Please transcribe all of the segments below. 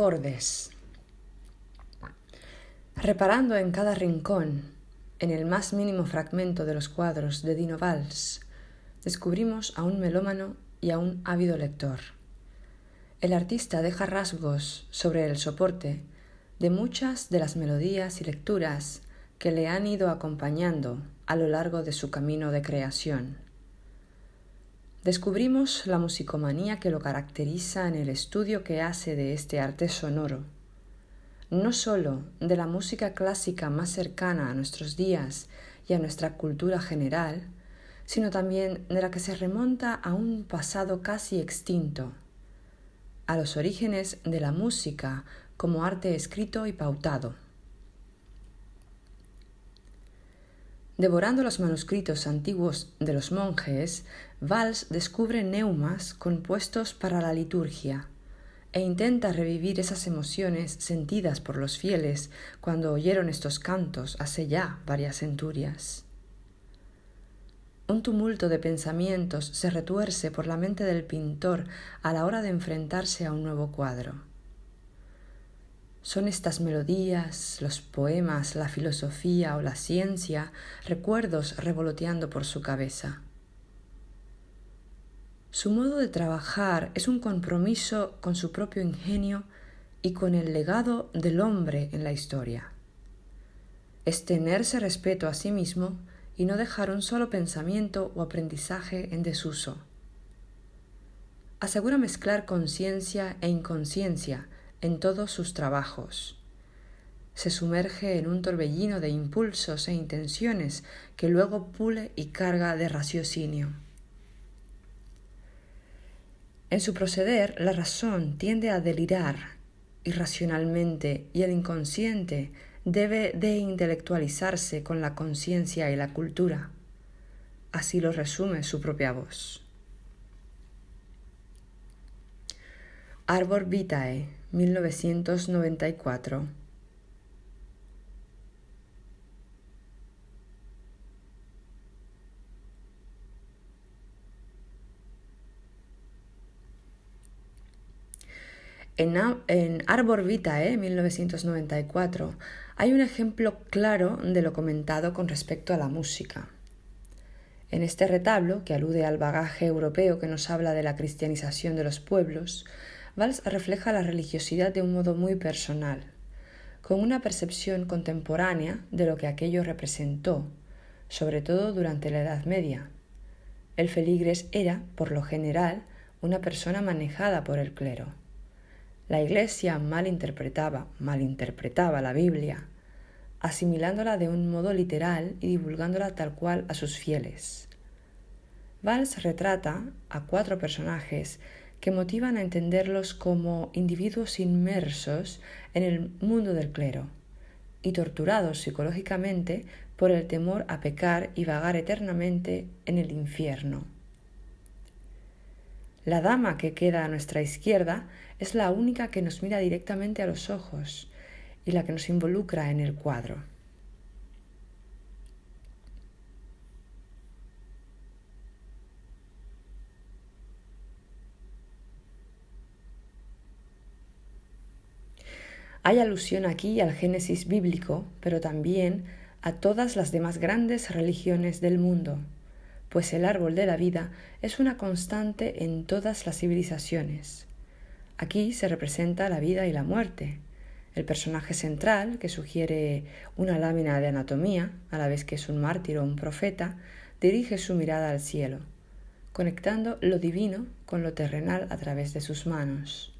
Acordes. Reparando en cada rincón, en el más mínimo fragmento de los cuadros de Dino Valls, descubrimos a un melómano y a un ávido lector. El artista deja rasgos sobre el soporte de muchas de las melodías y lecturas que le han ido acompañando a lo largo de su camino de creación. Descubrimos la musicomanía que lo caracteriza en el estudio que hace de este arte sonoro, no sólo de la música clásica más cercana a nuestros días y a nuestra cultura general, sino también de la que se remonta a un pasado casi extinto, a los orígenes de la música como arte escrito y pautado. Devorando los manuscritos antiguos de los monjes, Valls descubre neumas compuestos para la liturgia e intenta revivir esas emociones sentidas por los fieles cuando oyeron estos cantos hace ya varias centurias. Un tumulto de pensamientos se retuerce por la mente del pintor a la hora de enfrentarse a un nuevo cuadro. Son estas melodías, los poemas, la filosofía o la ciencia, recuerdos revoloteando por su cabeza. Su modo de trabajar es un compromiso con su propio ingenio y con el legado del hombre en la historia. Es tenerse respeto a sí mismo y no dejar un solo pensamiento o aprendizaje en desuso. Asegura mezclar conciencia e inconsciencia, en todos sus trabajos. Se sumerge en un torbellino de impulsos e intenciones que luego pule y carga de raciocinio. En su proceder, la razón tiende a delirar irracionalmente y el inconsciente debe de intelectualizarse con la conciencia y la cultura. Así lo resume su propia voz. Arbor Vitae 1994. En, en, Arbor Vitae, 1994, hay un ejemplo claro de lo comentado con respecto a la música. En este retablo, que alude al bagaje europeo que nos habla de la cristianización de los pueblos, Valls refleja la religiosidad de un modo muy personal, con una percepción contemporánea de lo que aquello representó, sobre todo durante la Edad Media. El feligres era, por lo general, una persona manejada por el clero. La Iglesia malinterpretaba, malinterpretaba la Biblia, asimilándola de un modo literal y divulgándola tal cual a sus fieles. Valls retrata a cuatro personajes que motivan a entenderlos como individuos inmersos en el mundo del clero y torturados psicológicamente por el temor a pecar y vagar eternamente en el infierno. La dama que queda a nuestra izquierda es la única que nos mira directamente a los ojos y la que nos involucra en el cuadro. Hay alusión aquí al Génesis bíblico, pero también a todas las demás grandes religiones del mundo, pues el árbol de la vida es una constante en todas las civilizaciones. Aquí se representa la vida y la muerte. El personaje central, que sugiere una lámina de anatomía, a la vez que es un mártir o un profeta, dirige su mirada al cielo, conectando lo divino con lo terrenal a través de sus manos.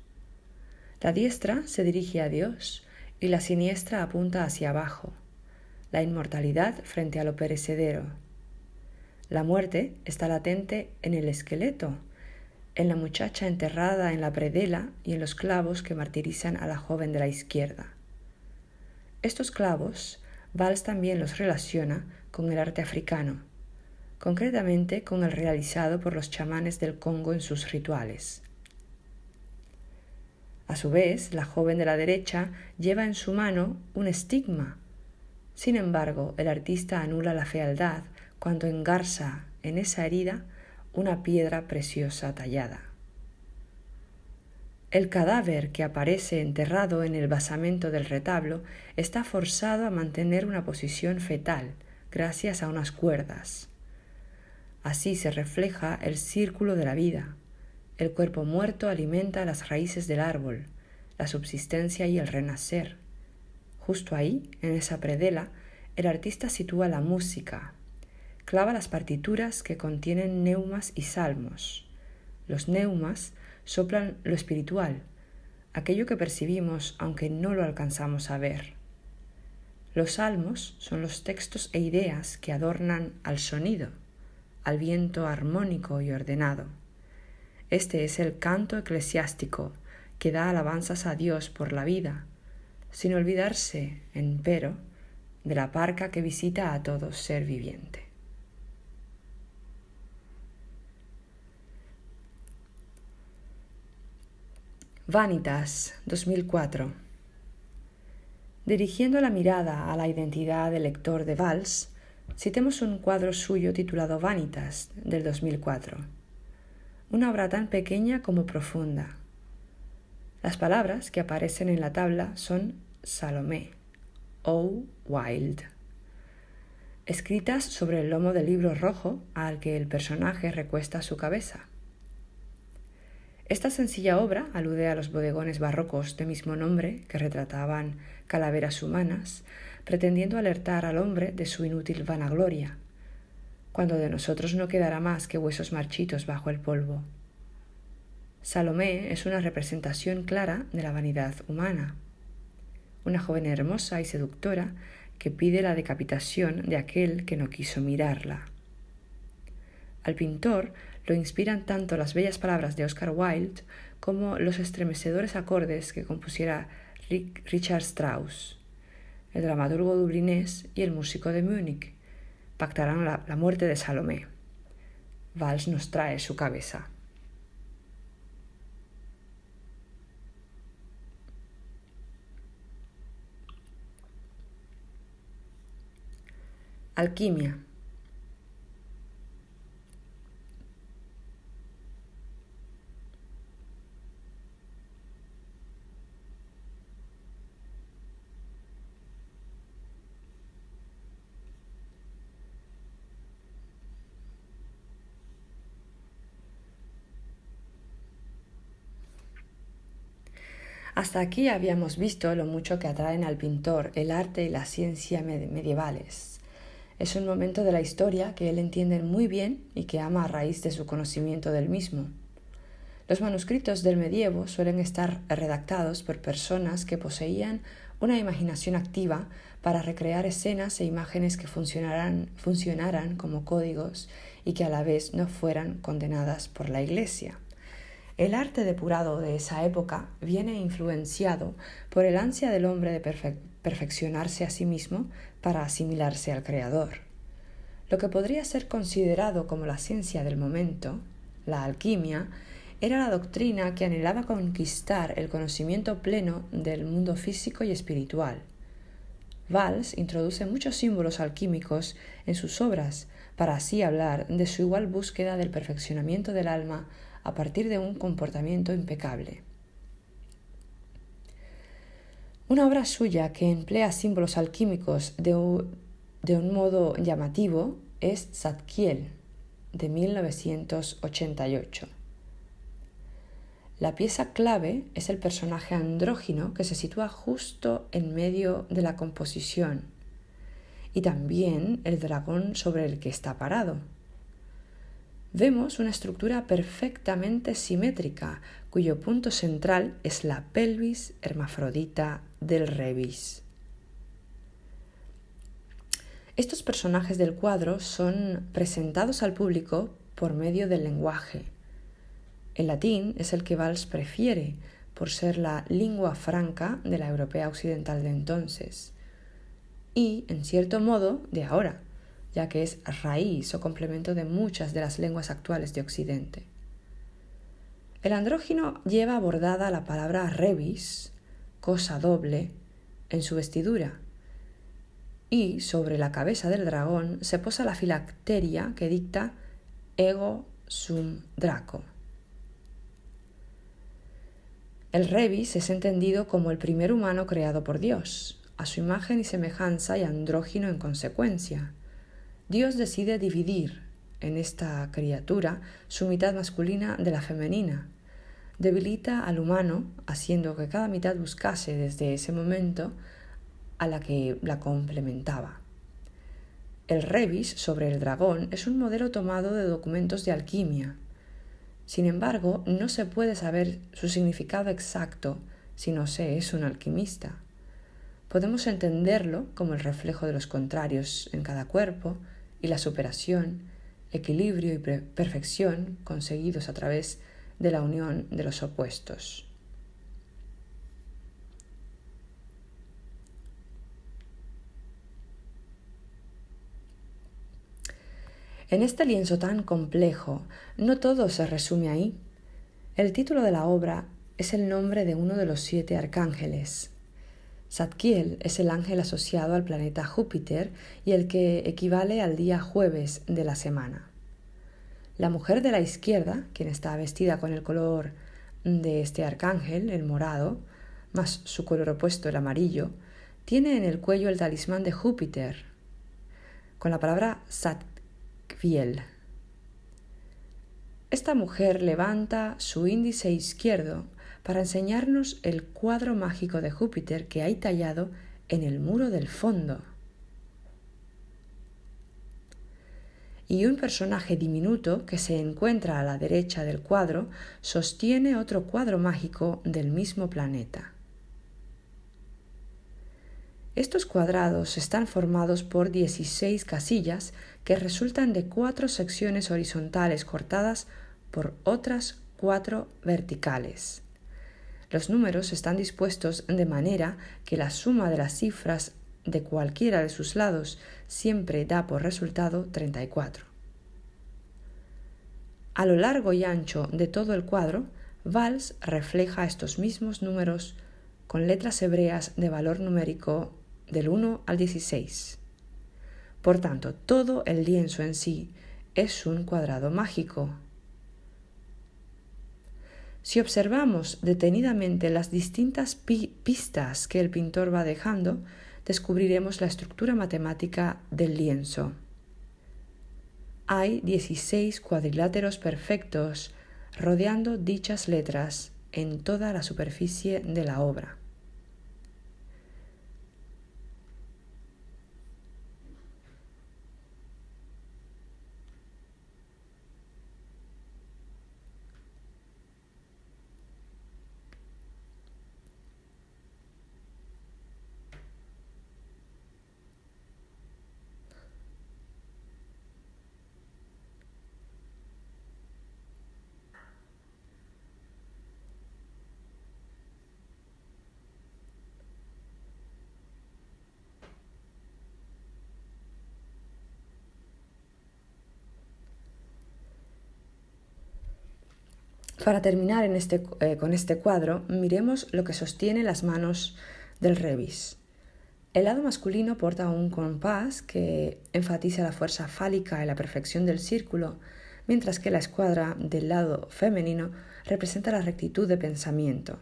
La diestra se dirige a Dios y la siniestra apunta hacia abajo, la inmortalidad frente a lo perecedero. La muerte está latente en el esqueleto, en la muchacha enterrada en la predela y en los clavos que martirizan a la joven de la izquierda. Estos clavos, Valls también los relaciona con el arte africano, concretamente con el realizado por los chamanes del Congo en sus rituales. A su vez, la joven de la derecha lleva en su mano un estigma. Sin embargo, el artista anula la fealdad cuando engarza en esa herida una piedra preciosa tallada. El cadáver que aparece enterrado en el basamento del retablo está forzado a mantener una posición fetal gracias a unas cuerdas. Así se refleja el círculo de la vida. El cuerpo muerto alimenta las raíces del árbol, la subsistencia y el renacer. Justo ahí, en esa predela, el artista sitúa la música, clava las partituras que contienen neumas y salmos. Los neumas soplan lo espiritual, aquello que percibimos aunque no lo alcanzamos a ver. Los salmos son los textos e ideas que adornan al sonido, al viento armónico y ordenado. Este es el canto eclesiástico que da alabanzas a Dios por la vida, sin olvidarse, empero, de la parca que visita a todo ser viviente. Vanitas, 2004. Dirigiendo la mirada a la identidad del lector de Valls, citemos un cuadro suyo titulado Vanitas, del 2004. Una obra tan pequeña como profunda. Las palabras que aparecen en la tabla son Salomé, O. Wild, escritas sobre el lomo del libro rojo al que el personaje recuesta su cabeza. Esta sencilla obra alude a los bodegones barrocos de mismo nombre que retrataban calaveras humanas, pretendiendo alertar al hombre de su inútil vanagloria, cuando de nosotros no quedará más que huesos marchitos bajo el polvo. Salomé es una representación clara de la vanidad humana, una joven hermosa y seductora que pide la decapitación de aquel que no quiso mirarla. Al pintor lo inspiran tanto las bellas palabras de Oscar Wilde como los estremecedores acordes que compusiera Richard Strauss. El dramaturgo dublinés y el músico de Múnich pactarán la, la muerte de Salomé. Valls nos trae su cabeza. Alquimia. Hasta aquí habíamos visto lo mucho que atraen al pintor el arte y la ciencia medievales. Es un momento de la historia que él entiende muy bien y que ama a raíz de su conocimiento del mismo. Los manuscritos del medievo suelen estar redactados por personas que poseían una imaginación activa para recrear escenas e imágenes que funcionaran, como códigos y que a la vez no fueran condenadas por la Iglesia. El arte depurado de esa época viene influenciado por el ansia del hombre de perfeccionarse a sí mismo para asimilarse al Creador. Lo que podría ser considerado como la ciencia del momento, la alquimia, era la doctrina que anhelaba conquistar el conocimiento pleno del mundo físico y espiritual. Valls introduce muchos símbolos alquímicos en sus obras para así hablar de su igual búsqueda del perfeccionamiento del alma a partir de un comportamiento impecable. Una obra suya que emplea símbolos alquímicos de un, modo llamativo es Zadkiel, de 1988. La pieza clave es el personaje andrógino que se sitúa justo en medio de la composición y también el dragón sobre el que está parado vemos una estructura perfectamente simétrica, cuyo punto central es la pelvis hermafrodita del rebis. Estos personajes del cuadro son presentados al público por medio del lenguaje. El latín es el que Valls prefiere por ser la lengua franca de la europea occidental de entonces y, en cierto modo, de ahora ya que es raíz o complemento de muchas de las lenguas actuales de Occidente. El andrógino lleva bordada la palabra rebis, cosa doble, en su vestidura, y sobre la cabeza del dragón se posa la filacteria que dicta ego sum draco. El Rebis es entendido como el primer humano creado por Dios, a su imagen y semejanza y andrógino en consecuencia. Dios decide dividir en esta criatura su mitad masculina de la femenina. Debilita al humano, haciendo que cada mitad buscase desde ese momento a la que la complementaba. El rebis sobre el dragón es un modelo tomado de documentos de alquimia. Sin embargo, no se puede saber su significado exacto si no se es un alquimista. Podemos entenderlo como el reflejo de los contrarios en cada cuerpo y la superación, equilibrio y perfección conseguidos a través de la unión de los opuestos. En este lienzo tan complejo, no todo se resume ahí. El título de la obra es el nombre de uno de los siete arcángeles. Zadkiel es el ángel asociado al planeta Júpiter y el que equivale al día jueves de la semana. La mujer de la izquierda, quien está vestida con el color de este arcángel, el morado, más su color opuesto, el amarillo, tiene en el cuello el talismán de Júpiter, con la palabra Sat esta mujer levanta su índice izquierdo para enseñarnos el cuadro mágico de Júpiter que hay tallado en el muro del fondo. Y un personaje diminuto que se encuentra a la derecha del cuadro sostiene otro cuadro mágico del mismo planeta. Estos cuadrados están formados por 16 casillas que resultan de cuatro secciones horizontales cortadas por otras cuatro verticales. Los números están dispuestos de manera que la suma de las cifras de cualquiera de sus lados siempre da por resultado 34. A lo largo y ancho de todo el cuadro, Valls refleja estos mismos números con letras hebreas de valor numérico del 1 al 16. Por tanto, todo el lienzo en sí es un cuadrado mágico. Si observamos detenidamente las distintas pistas que el pintor va dejando, descubriremos la estructura matemática del lienzo. Hay 16 cuadriláteros perfectos rodeando dichas letras en toda la superficie de la obra. Para terminar este, eh, con este cuadro, miremos lo que sostiene las manos del Revis. El lado masculino porta un compás que enfatiza la fuerza fálica y la perfección del círculo, mientras que la escuadra del lado femenino representa la rectitud de pensamiento.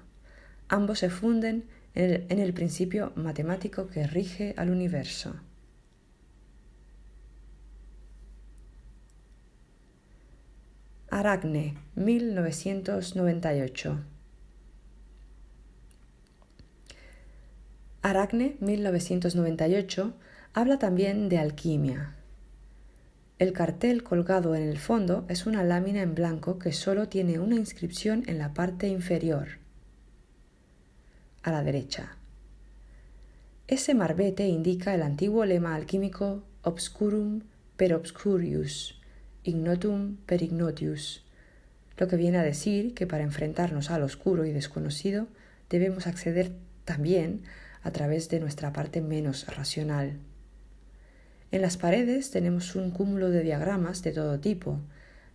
Ambos se funden en el principio matemático que rige al universo. Aracne, 1998. Aracne, 1998, habla también de alquimia. El cartel colgado en el fondo es una lámina en blanco que solo tiene una inscripción en la parte inferior, a la derecha. Ese marbete indica el antiguo lema alquímico obscurum per obscurius, ignotum per ignotius, lo que viene a decir que para enfrentarnos al oscuro y desconocido debemos acceder también a través de nuestra parte menos racional. En las paredes tenemos un cúmulo de diagramas de todo tipo,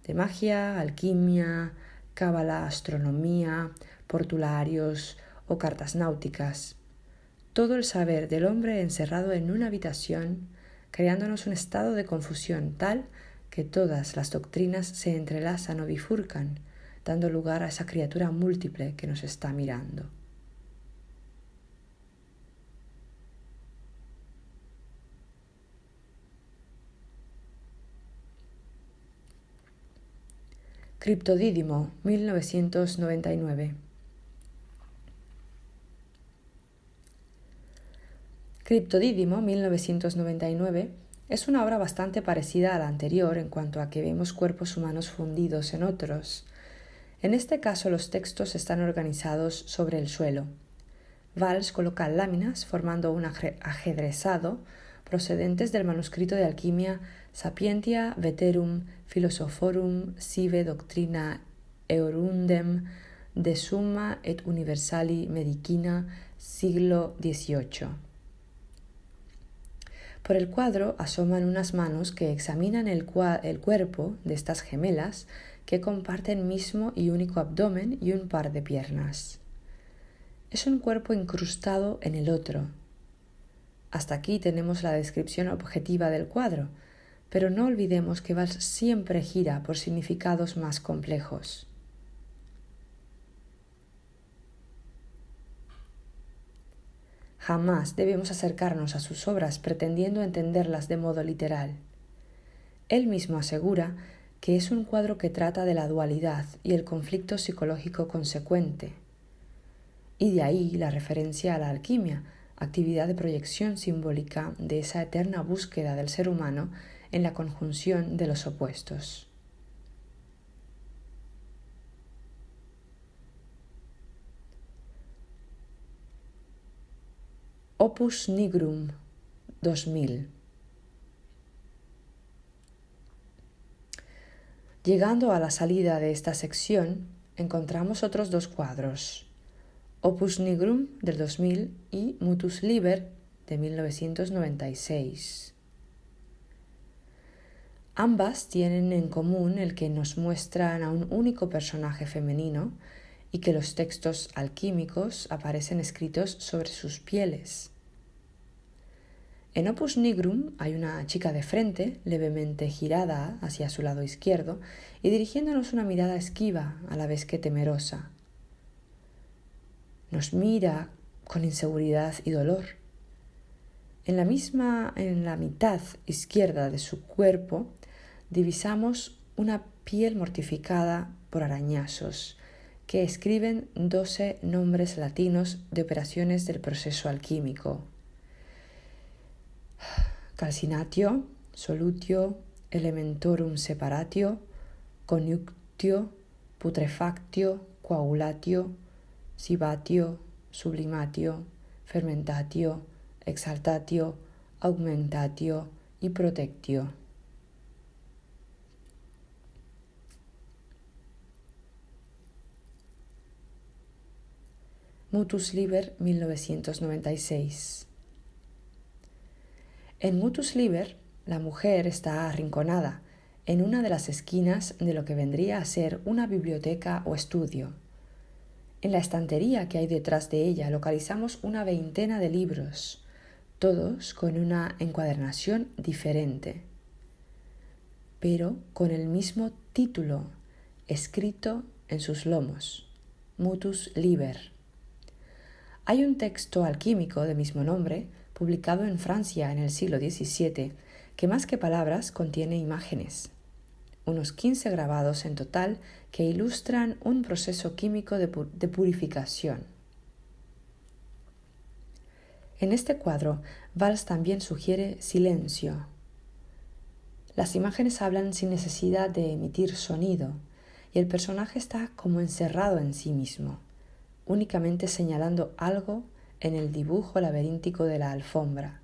de magia, alquimia, cábala, astronomía, portularios o cartas náuticas. Todo el saber del hombre encerrado en una habitación, creándonos un estado de confusión tal que todas las doctrinas se entrelazan o bifurcan, dando lugar a esa criatura múltiple que nos está mirando. Criptodídimo, 1999. Criptodídimo, 1999, es una obra bastante parecida a la anterior en cuanto a que vemos cuerpos humanos fundidos en otros. En este caso los textos están organizados sobre el suelo. Valls coloca láminas formando un ajedrezado procedentes del manuscrito de alquimia Sapientia Veterum Philosophorum Sive Doctrina Eurundem de Summa et Universali Medicina siglo XVIII. Por el cuadro asoman unas manos que examinan el, el, cuerpo de estas gemelas que comparten mismo y único abdomen y un par de piernas. Es un cuerpo incrustado en el otro. Hasta aquí tenemos la descripción objetiva del cuadro, pero no olvidemos que Valls siempre gira por significados más complejos. Jamás debemos acercarnos a sus obras pretendiendo entenderlas de modo literal. Él mismo asegura que es un cuadro que trata de la dualidad y el conflicto psicológico consecuente. Y de ahí la referencia a la alquimia, actividad de proyección simbólica de esa eterna búsqueda del ser humano en la conjunción de los opuestos. Opus Nigrum 2000 Llegando a la salida de esta sección, encontramos otros dos cuadros, Opus Nigrum del 2000 y Mutus Liber de 1996. Ambas tienen en común el que nos muestran a un único personaje femenino y que los textos alquímicos aparecen escritos sobre sus pieles. En Opus Nigrum hay una chica de frente, levemente girada hacia su lado izquierdo y dirigiéndonos una mirada esquiva a la vez que temerosa. Nos mira con inseguridad y dolor. En la misma, en la mitad izquierda de su cuerpo, divisamos una piel mortificada por arañazos que escriben doce nombres latinos de operaciones del proceso alquímico. Calcinatio, solutio, elementorum separatio, conjunctio, putrefactio, coagulatio, sibatio, sublimatio, fermentatio, exaltatio, augmentatio y protectio. Mutus Liber 1996. En Mutus Liber, la mujer está arrinconada en una de las esquinas de lo que vendría a ser una biblioteca o estudio. En la estantería que hay detrás de ella localizamos una veintena de libros, todos con una encuadernación diferente, pero con el mismo título escrito en sus lomos, Mutus Liber. Hay un texto alquímico de mismo nombre, publicado en Francia en el siglo XVII, que más que palabras contiene imágenes. Unos 15 grabados en total que ilustran un proceso químico de, de purificación. En este cuadro, Valls también sugiere silencio. Las imágenes hablan sin necesidad de emitir sonido, y el personaje está como encerrado en sí mismo únicamente señalando algo en el dibujo laberíntico de la alfombra,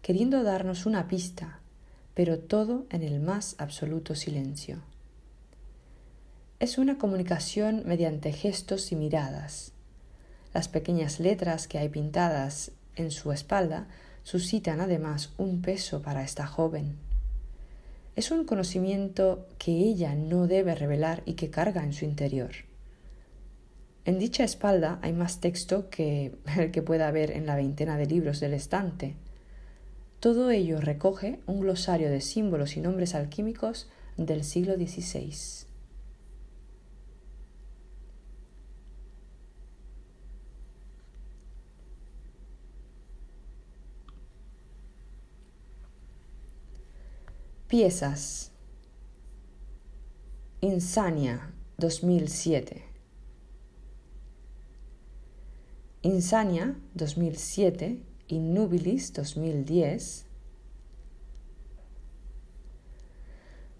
queriendo darnos una pista, pero todo en el más absoluto silencio. Es una comunicación mediante gestos y miradas. Las pequeñas letras que hay pintadas en su espalda suscitan además un peso para esta joven. Es un conocimiento que ella no debe revelar y que carga en su interior. En dicha espalda hay más texto que el que pueda haber en la veintena de libros del estante. Todo ello recoge un glosario de símbolos y nombres alquímicos del siglo XVI. Piezas. Insania, 2007. Insania 2007 Innubilis 2010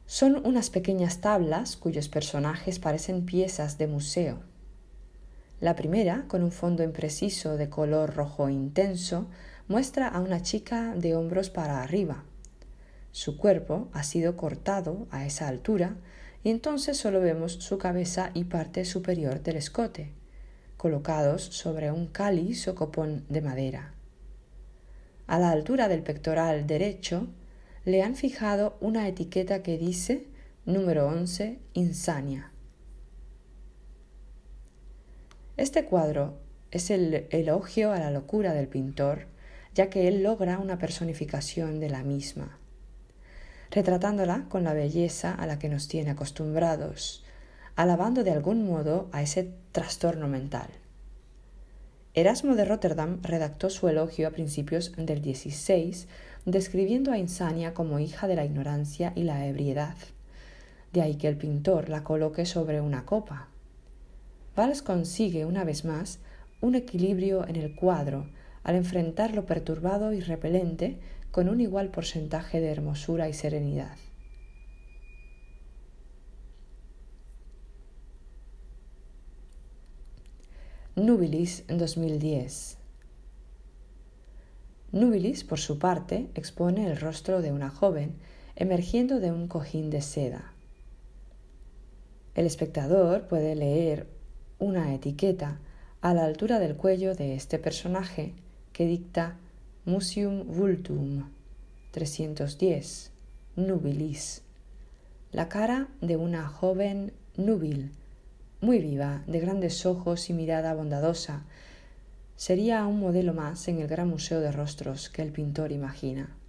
son unas pequeñas tablas cuyos personajes parecen piezas de museo. La primera, con un fondo impreciso de color rojo intenso, muestra a una chica de hombros para arriba. Su cuerpo ha sido cortado a esa altura y entonces solo vemos su cabeza y parte superior del escote, colocados sobre un cáliz o copón de madera. A la altura del pectoral derecho le han fijado una etiqueta que dice número 11 Insania. Este cuadro es el elogio a la locura del pintor, ya que él logra una personificación de la misma retratándola con la belleza a la que nos tiene acostumbrados, alabando de algún modo a ese trastorno mental. Erasmo de Rotterdam redactó su elogio a principios del XVI, describiendo a Insania como hija de la ignorancia y la ebriedad. De ahí que el pintor la coloque sobre una copa. Valls consigue una vez más un equilibrio en el cuadro al enfrentar lo perturbado y repelente con un igual porcentaje de hermosura y serenidad. Nubilis 2010 Nubilis, por su parte, expone el rostro de una joven emergiendo de un cojín de seda. El espectador puede leer una etiqueta a la altura del cuello de este personaje que dicta Museum Vultum 310 Nubilis. La cara de una joven núbil, muy viva, de grandes ojos y mirada bondadosa, sería un modelo más en el gran museo de rostros que el pintor imagina.